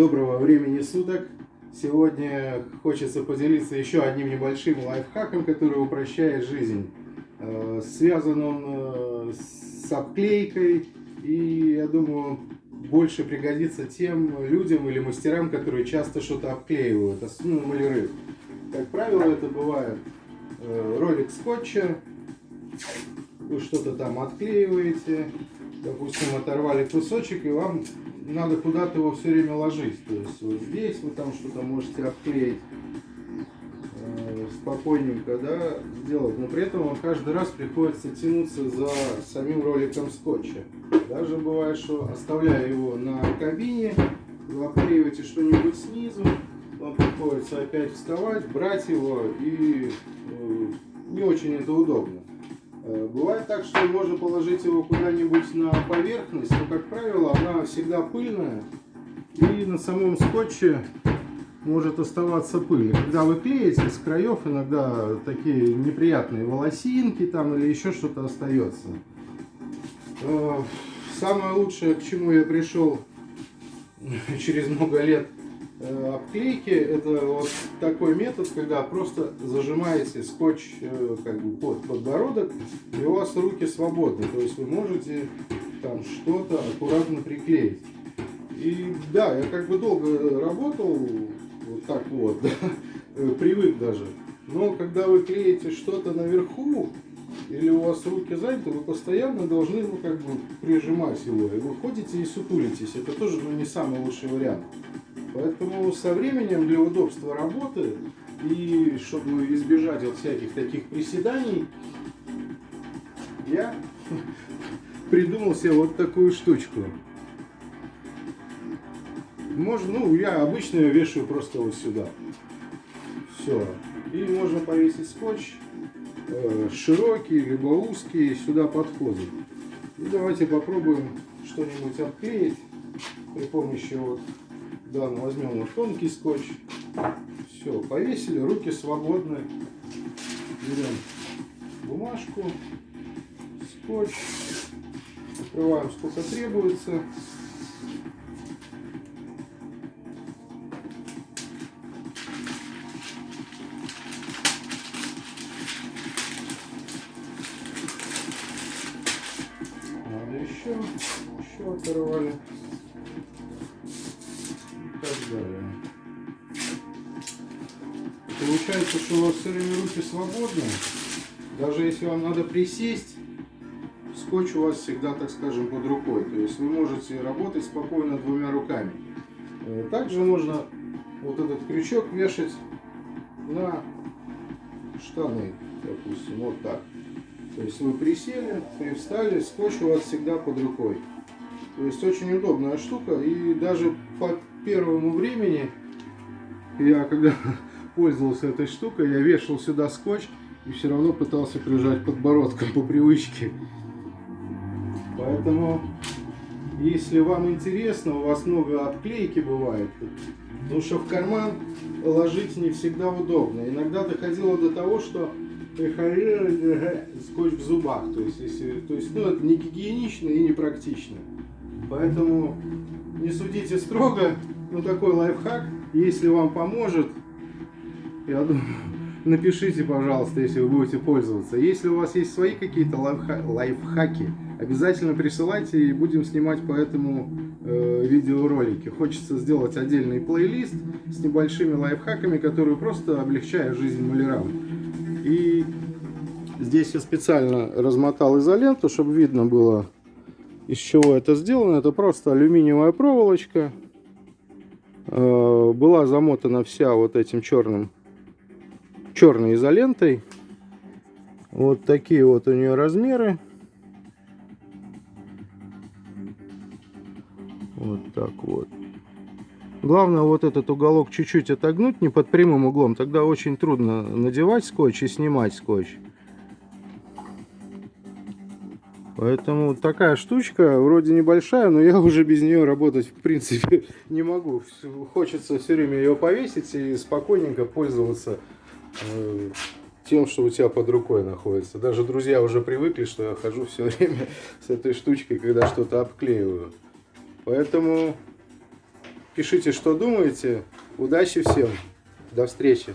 Доброго времени суток! Сегодня хочется поделиться еще одним небольшим лайфхаком, который упрощает жизнь. Э, связан он э, с обклейкой и, я думаю, больше пригодится тем людям или мастерам, которые часто что-то обклеивают, ну, маляры. Как правило, это бывает э, ролик скотча, вы что-то там отклеиваете, допустим, оторвали кусочек, и вам надо куда-то его все время ложить. То есть вот здесь вы там что-то можете обклеить э, спокойненько, да, сделать. Но при этом вам каждый раз приходится тянуться за самим роликом скотча. Даже бывает, что оставляя его на кабине, вы обклеиваете что-нибудь снизу, вам приходится опять вставать, брать его, и э, не очень это удобно. Э, бывает так, что можно положить его куда-нибудь на поверхность, но, как правило, она всегда пыльная, и на самом скотче может оставаться пыль. Когда вы клеите с краев, иногда такие неприятные волосинки там или еще что-то остается. Э, самое лучшее, к чему я пришел через много лет обклейки это вот такой метод, когда просто зажимаете скотч э, как бы под подбородок и у вас руки свободны, то есть вы можете там что-то аккуратно приклеить. И да, я как бы долго работал вот так вот, да, привык даже. Но когда вы клеите что-то наверху, или у вас руки заняты, вы постоянно должны ну, как бы прижимать его. И вы ходите и сутулитесь. Это тоже ну, не самый лучший вариант. Поэтому со временем для удобства работы и чтобы избежать вот всяких таких приседаний, я придумал себе вот такую штучку. Можно, ну, я обычно ее вешаю просто вот сюда. Все. И можно повесить скотч э, широкий, либо узкий, сюда подходит. И давайте попробуем что-нибудь обклеить при помощи вот да, мы возьмем вот тонкий скотч. Все, повесили, руки свободны. Берем бумажку, скотч, открываем сколько требуется. Еще, еще оторвали так далее. Получается, что у вас все время руки свободны. Даже если вам надо присесть, скотч у вас всегда, так скажем, под рукой. То есть вы можете работать спокойно двумя руками. Э, также можно вот этот крючок вешать на штаны, допустим, вот так. То есть вы присели, привстали, скотч у вас всегда под рукой. То есть очень удобная штука и даже по первому времени я когда пользовался этой штукой, я вешал сюда скотч и все равно пытался прижать подбородком по привычке. Поэтому, если вам интересно, у вас много обклейки бывает, потому что в карман ложить не всегда удобно. Иногда доходило до того, что скотч в зубах. То есть, если, то есть ну, это не гигиенично и не практично. Поэтому не судите строго, но такой лайфхак, если вам поможет, я думаю, напишите, пожалуйста, если вы будете пользоваться. Если у вас есть свои какие-то лайфха лайфхаки, обязательно присылайте и будем снимать по этому э, видеоролики. Хочется сделать отдельный плейлист с небольшими лайфхаками, которые просто облегчают жизнь малярам. И здесь я специально размотал изоленту, чтобы видно было, из чего это сделано. Это просто алюминиевая проволочка. Э, была замотана вся вот этим черным черной изолентой. Вот такие вот у нее размеры. Вот так вот. Главное вот этот уголок чуть-чуть отогнуть, не под прямым углом. Тогда очень трудно надевать скотч и снимать скотч. Поэтому такая штучка, вроде небольшая, но я уже без нее работать в принципе не могу. Хочется все время ее повесить и спокойненько пользоваться э, тем, что у тебя под рукой находится. Даже друзья уже привыкли, что я хожу все время с этой штучкой, когда что-то обклеиваю. Поэтому Пишите, что думаете. Удачи всем. До встречи.